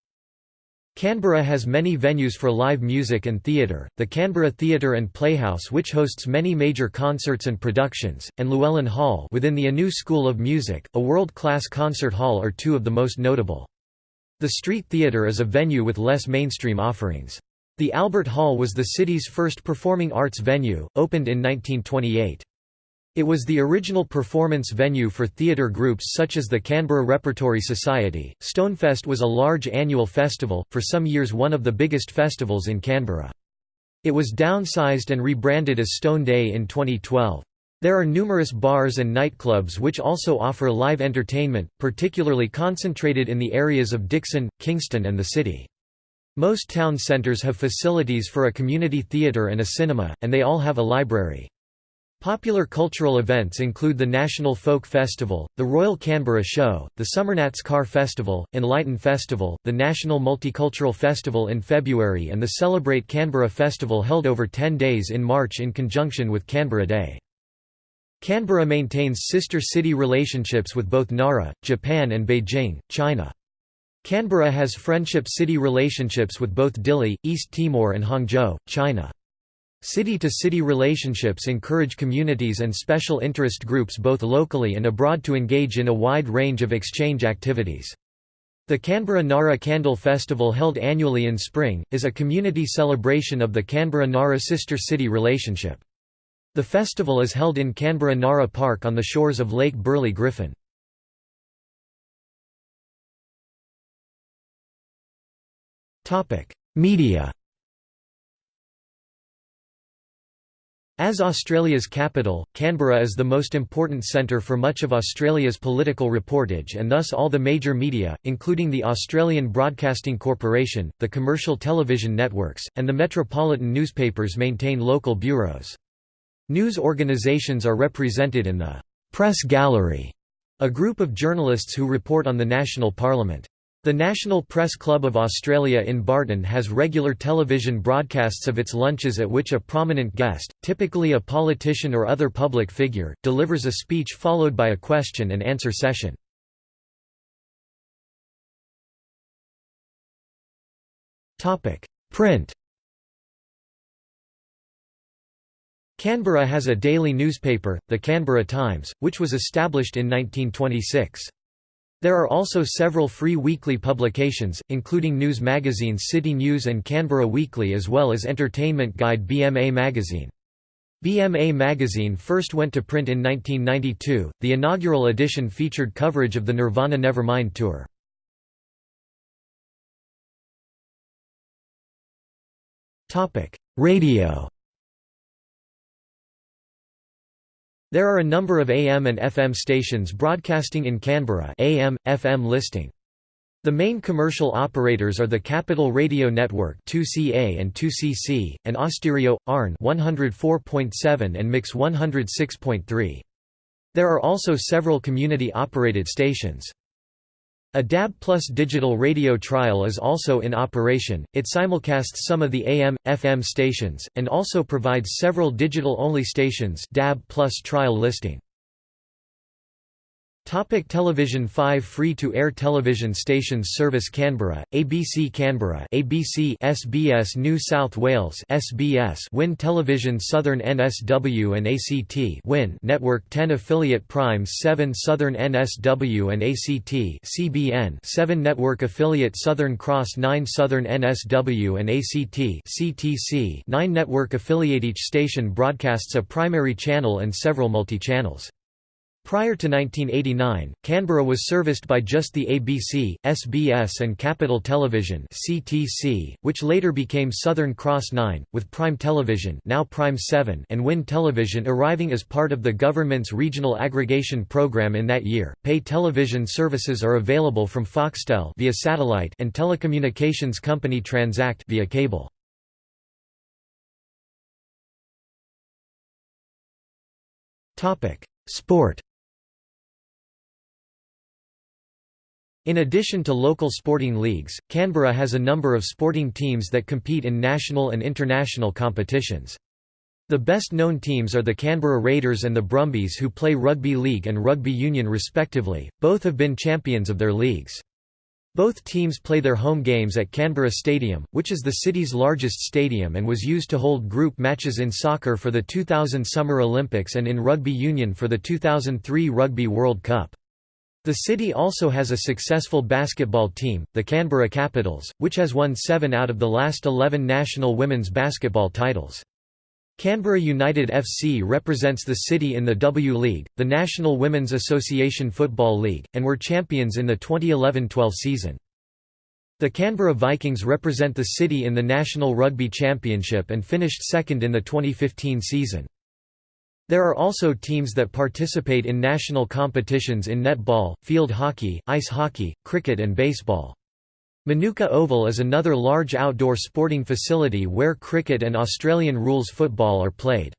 Canberra has many venues for live music and theatre, the Canberra Theatre and Playhouse which hosts many major concerts and productions, and Llewellyn Hall within the Anu School of Music, a world-class concert hall are two of the most notable. The Street Theatre is a venue with less mainstream offerings. The Albert Hall was the city's first performing arts venue, opened in 1928. It was the original performance venue for theatre groups such as the Canberra Repertory Society. Stonefest was a large annual festival, for some years one of the biggest festivals in Canberra. It was downsized and rebranded as Stone Day in 2012. There are numerous bars and nightclubs which also offer live entertainment, particularly concentrated in the areas of Dickson, Kingston and the city. Most town centres have facilities for a community theatre and a cinema, and they all have a library. Popular cultural events include the National Folk Festival, the Royal Canberra Show, the Summernats Car Festival, Enlighten Festival, the National Multicultural Festival in February and the Celebrate Canberra Festival held over 10 days in March in conjunction with Canberra Day. Canberra maintains sister city relationships with both Nara, Japan and Beijing, China. Canberra has friendship city relationships with both Dili, East Timor and Hangzhou, China. City-to-city -city relationships encourage communities and special interest groups both locally and abroad to engage in a wide range of exchange activities. The Canberra Nara Candle Festival held annually in spring, is a community celebration of the Canberra-Nara sister city relationship. The festival is held in Canberra Nara Park on the shores of Lake Burley Griffin. Media As Australia's capital, Canberra is the most important centre for much of Australia's political reportage and thus all the major media, including the Australian Broadcasting Corporation, the commercial television networks, and the metropolitan newspapers maintain local bureaus. News organisations are represented in the «Press Gallery», a group of journalists who report on the national parliament. The National Press Club of Australia in Barton has regular television broadcasts of its lunches at which a prominent guest, typically a politician or other public figure, delivers a speech followed by a question and answer session. Print Canberra has a daily newspaper, the Canberra Times, which was established in 1926. There are also several free weekly publications, including news magazines City News and Canberra Weekly as well as entertainment guide BMA Magazine. BMA Magazine first went to print in 1992, the inaugural edition featured coverage of the Nirvana Nevermind tour. Radio There are a number of AM and FM stations broadcasting in Canberra AM, FM listing. The main commercial operators are the Capital Radio Network 2CA and 2CC, and Austereo, ARN 104.7 and Mix 106.3. There are also several community-operated stations. A DAB Plus digital radio trial is also in operation, it simulcasts some of the AM, FM stations, and also provides several digital-only stations DAB Plus trial listing. Topic television 5 free-to-air television stations Service Canberra, ABC Canberra ABC SBS New South Wales SBS Win Television Southern NSW and ACT Win Network 10 Affiliate Primes 7 Southern NSW and ACT CBN 7 Network Affiliate Southern Cross 9 Southern NSW and ACT CTC 9 Network Affiliate Each station broadcasts a primary channel and several multi-channels. Prior to 1989, Canberra was serviced by just the ABC, SBS and Capital Television (CTC), which later became Southern Cross 9, with Prime Television (now Prime 7) and Win Television arriving as part of the government's regional aggregation program in that year. Pay television services are available from Foxtel via satellite and telecommunications company Transact via cable. Topic: Sport In addition to local sporting leagues, Canberra has a number of sporting teams that compete in national and international competitions. The best-known teams are the Canberra Raiders and the Brumbies who play rugby league and rugby union respectively, both have been champions of their leagues. Both teams play their home games at Canberra Stadium, which is the city's largest stadium and was used to hold group matches in soccer for the 2000 Summer Olympics and in rugby union for the 2003 Rugby World Cup. The city also has a successful basketball team, the Canberra Capitals, which has won seven out of the last 11 national women's basketball titles. Canberra United FC represents the city in the W League, the National Women's Association Football League, and were champions in the 2011–12 season. The Canberra Vikings represent the city in the National Rugby Championship and finished second in the 2015 season. There are also teams that participate in national competitions in netball, field hockey, ice hockey, cricket and baseball. Manuka Oval is another large outdoor sporting facility where cricket and Australian rules football are played.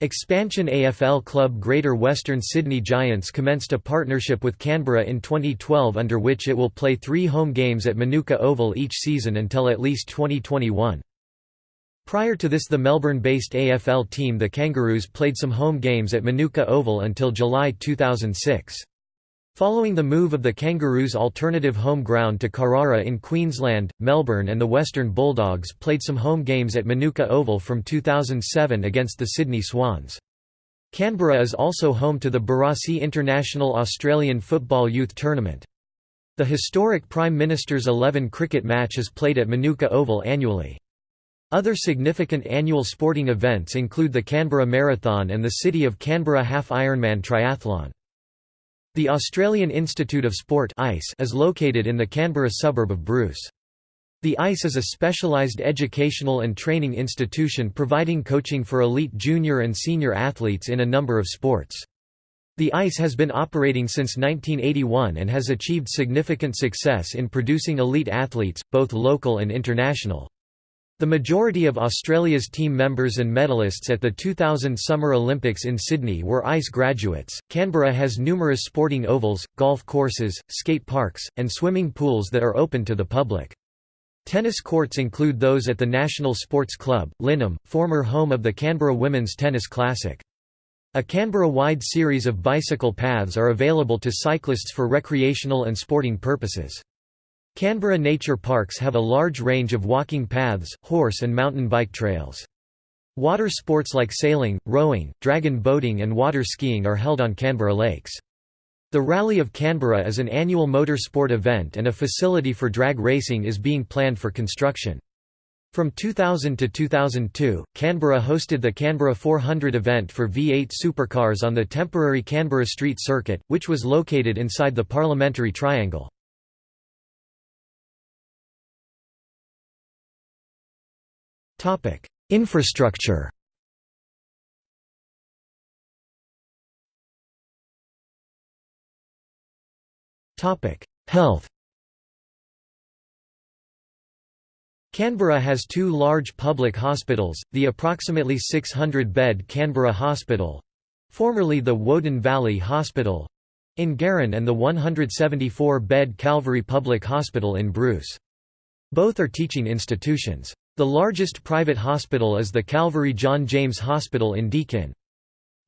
Expansion AFL club Greater Western Sydney Giants commenced a partnership with Canberra in 2012 under which it will play three home games at Manuka Oval each season until at least 2021. Prior to this the Melbourne-based AFL team the Kangaroos played some home games at Manuka Oval until July 2006. Following the move of the Kangaroos' alternative home ground to Carrara in Queensland, Melbourne and the Western Bulldogs played some home games at Manuka Oval from 2007 against the Sydney Swans. Canberra is also home to the Barassi International Australian Football Youth Tournament. The historic Prime Minister's 11 cricket match is played at Manuka Oval annually. Other significant annual sporting events include the Canberra Marathon and the City of Canberra Half Ironman Triathlon. The Australian Institute of Sport is located in the Canberra suburb of Bruce. The AIS is a specialised educational and training institution providing coaching for elite junior and senior athletes in a number of sports. The AIS has been operating since 1981 and has achieved significant success in producing elite athletes, both local and international. The majority of Australia's team members and medalists at the 2000 Summer Olympics in Sydney were AIS graduates. Canberra has numerous sporting ovals, golf courses, skate parks, and swimming pools that are open to the public. Tennis courts include those at the National Sports Club, Lyneham, former home of the Canberra Women's Tennis Classic. A Canberra-wide series of bicycle paths are available to cyclists for recreational and sporting purposes. Canberra nature parks have a large range of walking paths, horse and mountain bike trails. Water sports like sailing, rowing, dragon boating and water skiing are held on Canberra lakes. The Rally of Canberra is an annual motor sport event and a facility for drag racing is being planned for construction. From 2000 to 2002, Canberra hosted the Canberra 400 event for V8 supercars on the temporary Canberra Street Circuit, which was located inside the Parliamentary Triangle. Topic: Infrastructure. Topic: Health. Canberra has two large public hospitals, the approximately 600-bed Canberra Hospital—formerly the Woden Valley Hospital, in Garran and the 174-bed Calvary Public Hospital in Bruce. Both are teaching institutions. The largest private hospital is the Calvary John James Hospital in Deakin.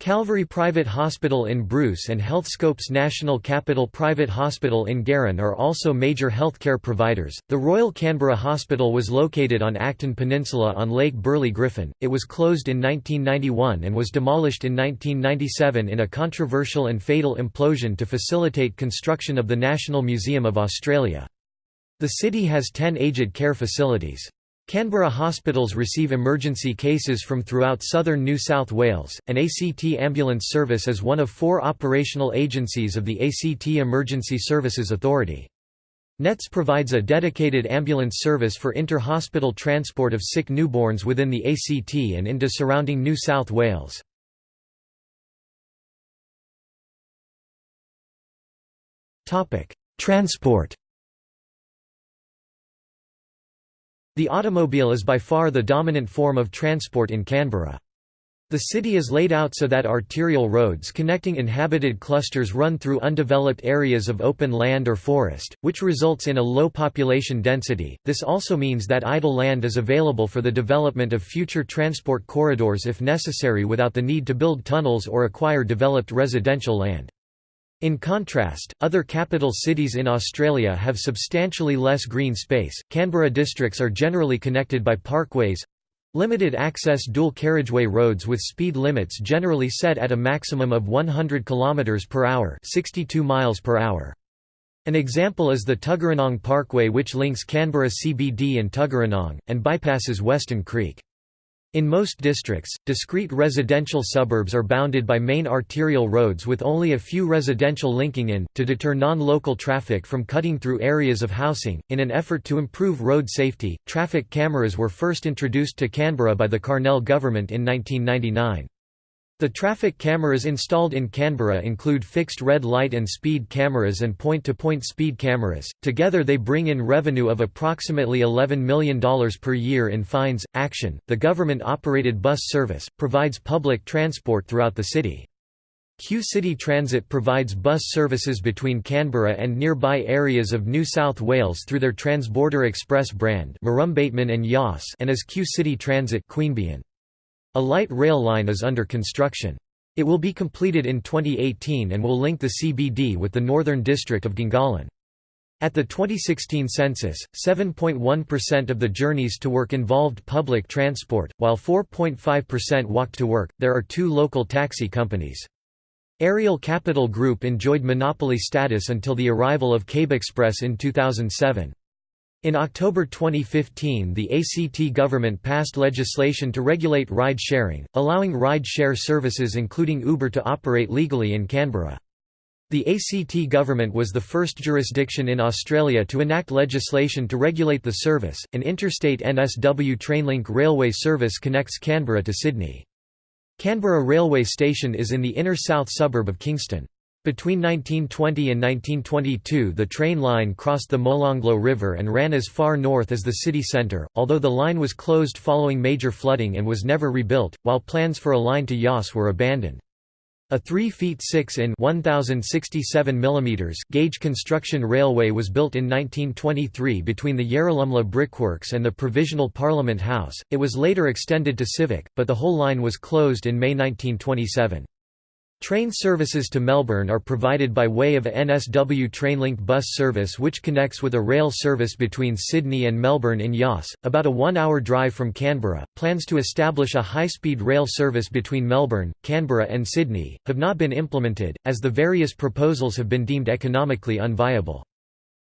Calvary Private Hospital in Bruce and Healthscope's National Capital Private Hospital in Garran are also major healthcare providers. The Royal Canberra Hospital was located on Acton Peninsula on Lake Burley Griffin. It was closed in 1991 and was demolished in 1997 in a controversial and fatal implosion to facilitate construction of the National Museum of Australia. The city has 10 aged care facilities. Canberra hospitals receive emergency cases from throughout southern New South Wales, and ACT Ambulance Service is one of four operational agencies of the ACT Emergency Services Authority. NETS provides a dedicated ambulance service for inter-hospital transport of sick newborns within the ACT and into surrounding New South Wales. Transport The automobile is by far the dominant form of transport in Canberra. The city is laid out so that arterial roads connecting inhabited clusters run through undeveloped areas of open land or forest, which results in a low population density. This also means that idle land is available for the development of future transport corridors if necessary without the need to build tunnels or acquire developed residential land. In contrast, other capital cities in Australia have substantially less green space. Canberra districts are generally connected by parkways limited access dual carriageway roads with speed limits generally set at a maximum of 100 km per hour, 62 miles per hour. An example is the Tuggeranong Parkway which links Canberra CBD and Tuggeranong, and bypasses Weston Creek. In most districts, discrete residential suburbs are bounded by main arterial roads with only a few residential linking in, to deter non-local traffic from cutting through areas of housing. In an effort to improve road safety, traffic cameras were first introduced to Canberra by the Carnell government in 1999. The traffic cameras installed in Canberra include fixed red light and speed cameras and point-to-point -point speed cameras. Together they bring in revenue of approximately $11 million per year in fines. Action, the government-operated bus service, provides public transport throughout the city. Q City Transit provides bus services between Canberra and nearby areas of New South Wales through their Transborder Express brand and Yass and as Q City Transit Queanbeyan. A light rail line is under construction. It will be completed in 2018 and will link the CBD with the northern district of Gungahlin. At the 2016 census, 7.1% of the journeys to work involved public transport, while 4.5% walked to work. There are two local taxi companies. Aerial Capital Group enjoyed monopoly status until the arrival of Cabexpress in 2007. In October 2015 the ACT government passed legislation to regulate ride-sharing, allowing ride-share services including Uber to operate legally in Canberra. The ACT government was the first jurisdiction in Australia to enact legislation to regulate the service. An interstate NSW Trainlink railway service connects Canberra to Sydney. Canberra Railway Station is in the inner south suburb of Kingston. Between 1920 and 1922 the train line crossed the Molonglo River and ran as far north as the city centre, although the line was closed following major flooding and was never rebuilt, while plans for a line to Yass were abandoned. A 3 feet 6 in 1067 mm gauge construction railway was built in 1923 between the Yarralumla Brickworks and the Provisional Parliament House. It was later extended to Civic, but the whole line was closed in May 1927. Train services to Melbourne are provided by way of a NSW Trainlink bus service which connects with a rail service between Sydney and Melbourne in Yass, about a one-hour drive from Canberra. Plans to establish a high-speed rail service between Melbourne, Canberra and Sydney, have not been implemented, as the various proposals have been deemed economically unviable.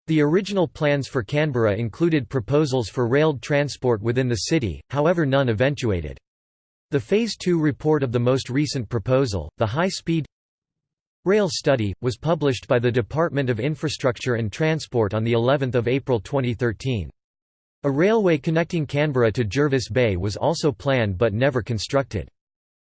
The original plans for Canberra included proposals for railed transport within the city, however none eventuated. The Phase 2 report of the most recent proposal, the High-Speed Rail Study, was published by the Department of Infrastructure and Transport on of April 2013. A railway connecting Canberra to Jervis Bay was also planned but never constructed.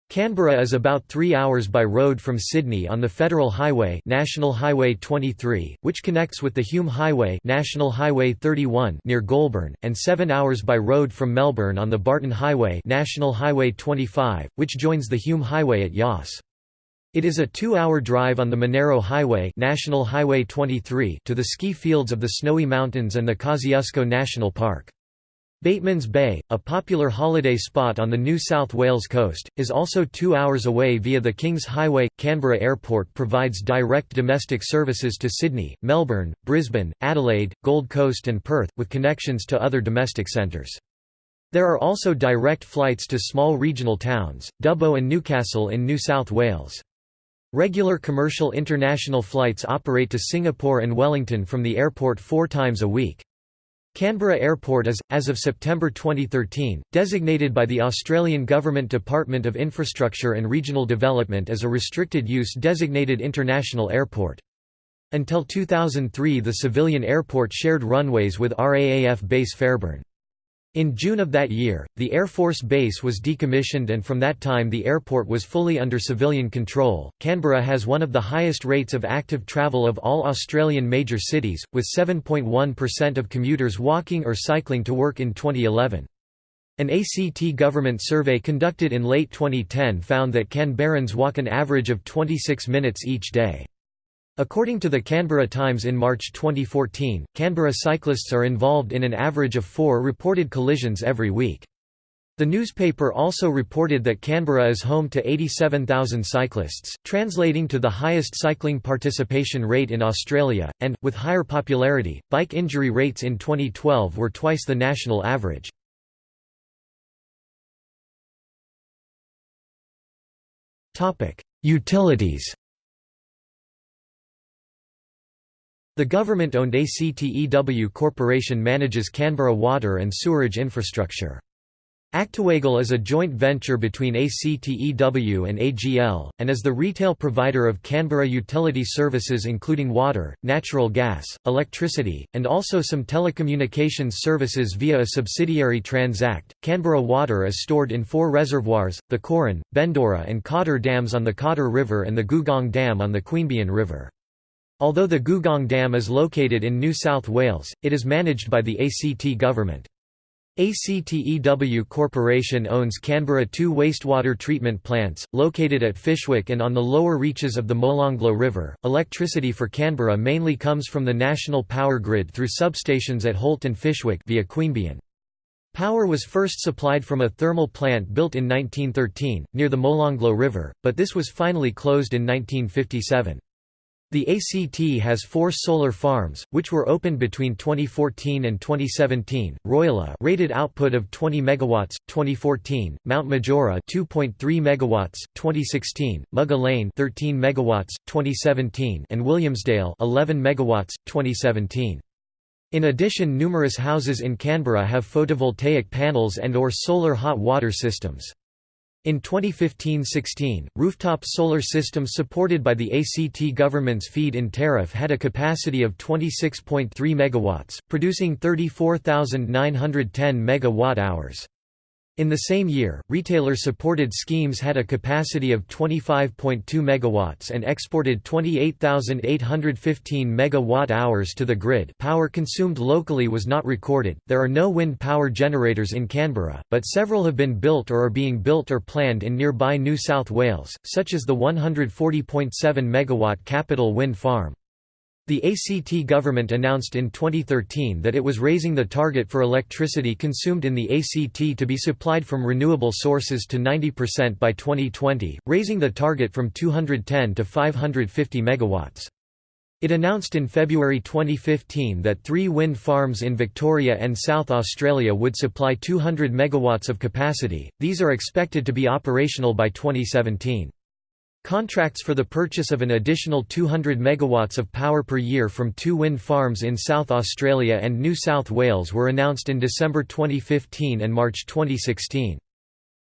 Canberra is about 3 hours by road from Sydney on the Federal Highway National Highway 23, which connects with the Hume Highway National Highway 31 near Goulburn, and 7 hours by road from Melbourne on the Barton Highway National Highway 25, which joins the Hume Highway at Yass. It is a two-hour drive on the Monaro Highway National Highway 23 to the ski fields of the Snowy Mountains and the Kosciuszko National Park. Batemans Bay, a popular holiday spot on the New South Wales coast, is also two hours away via the Kings Highway. Canberra Airport provides direct domestic services to Sydney, Melbourne, Brisbane, Adelaide, Gold Coast, and Perth, with connections to other domestic centres. There are also direct flights to small regional towns, Dubbo and Newcastle in New South Wales. Regular commercial international flights operate to Singapore and Wellington from the airport four times a week. Canberra Airport is, as of September 2013, designated by the Australian Government Department of Infrastructure and Regional Development as a restricted-use designated international airport. Until 2003 the civilian airport shared runways with RAAF base Fairbairn. In June of that year, the Air Force Base was decommissioned and from that time the airport was fully under civilian control. Canberra has one of the highest rates of active travel of all Australian major cities, with 7.1% of commuters walking or cycling to work in 2011. An ACT government survey conducted in late 2010 found that Canberrans walk an average of 26 minutes each day. According to the Canberra Times in March 2014, Canberra cyclists are involved in an average of four reported collisions every week. The newspaper also reported that Canberra is home to 87,000 cyclists, translating to the highest cycling participation rate in Australia, and, with higher popularity, bike injury rates in 2012 were twice the national average. Utilities The government-owned ACTEW Corporation manages Canberra water and sewerage infrastructure. ActewAGL is a joint venture between ACTEW and AGL, and is the retail provider of Canberra utility services including water, natural gas, electricity, and also some telecommunications services via a subsidiary Transact. Canberra water is stored in four reservoirs, the Corin, Bendora and Cotter dams on the Cotter River and the Googong Dam on the Queanbeyan River. Although the Googong Dam is located in New South Wales, it is managed by the ACT government. ACTEW Corporation owns Canberra two wastewater treatment plants, located at Fyshwick and on the lower reaches of the Molonglo River. Electricity for Canberra mainly comes from the national power grid through substations at Holt and Fyshwick via Queanbeyan. Power was first supplied from a thermal plant built in 1913, near the Molonglo River, but this was finally closed in 1957. The ACT has four solar farms, which were opened between 2014 and 2017. Royalla rated output of 20 megawatts, 2014. Mount Majura 2.3 megawatts, 2016. Mugga Lane 13 megawatts, 2017, and Williamsdale 11 megawatts, 2017. In addition, numerous houses in Canberra have photovoltaic panels and or solar hot water systems. In 2015–16, rooftop solar systems supported by the ACT government's feed-in tariff had a capacity of 26.3 MW, producing 34,910 MWh. In the same year, retailer-supported schemes had a capacity of 25.2 MW and exported 28,815 MWh to the grid power consumed locally was not recorded. There are no wind power generators in Canberra, but several have been built or are being built or planned in nearby New South Wales, such as the 140.7 MW Capital Wind Farm. The ACT government announced in 2013 that it was raising the target for electricity consumed in the ACT to be supplied from renewable sources to 90% by 2020, raising the target from 210 to 550 megawatts. It announced in February 2015 that three wind farms in Victoria and South Australia would supply 200 megawatts of capacity, these are expected to be operational by 2017. Contracts for the purchase of an additional 200 megawatts of power per year from two wind farms in South Australia and New South Wales were announced in December 2015 and March 2016.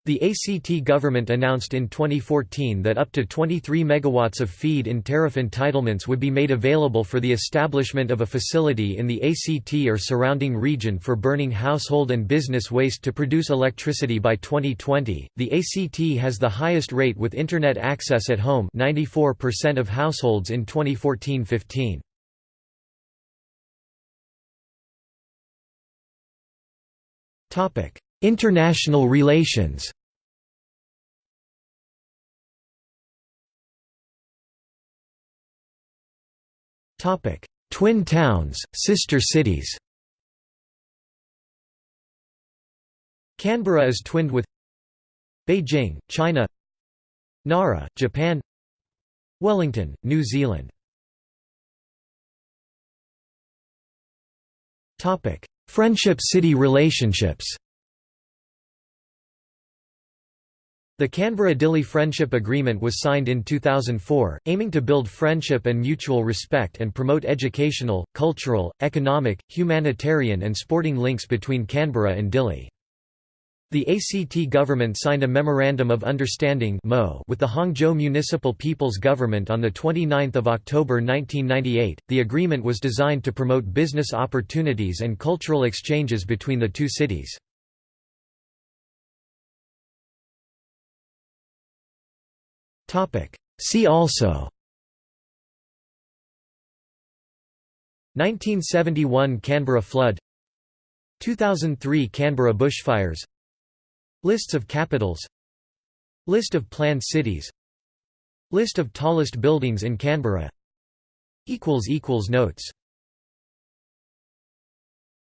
The ACT government announced in 2014 that up to 23 megawatts of feed-in tariff entitlements would be made available for the establishment of a facility in the ACT or surrounding region for burning household and business waste to produce electricity by 2020. The ACT has the highest rate with internet access at home, 94% of households in 2014-15. Topic: International relations. Twin towns, sister cities. Canberra is twinned with Beijing, China. Nara, Japan. Wellington, New Zealand. Friendship city relationships The Canberra-Dili Friendship Agreement was signed in 2004, aiming to build friendship and mutual respect and promote educational, cultural, economic, humanitarian and sporting links between Canberra and Dili. The ACT government signed a Memorandum of Understanding with the Hangzhou Municipal People's Government on 29 October 1998. The agreement was designed to promote business opportunities and cultural exchanges between the two cities. See also. 1971 Canberra flood. 2003 Canberra bushfires. Lists of capitals. List of planned cities. List of tallest buildings in Canberra. Notes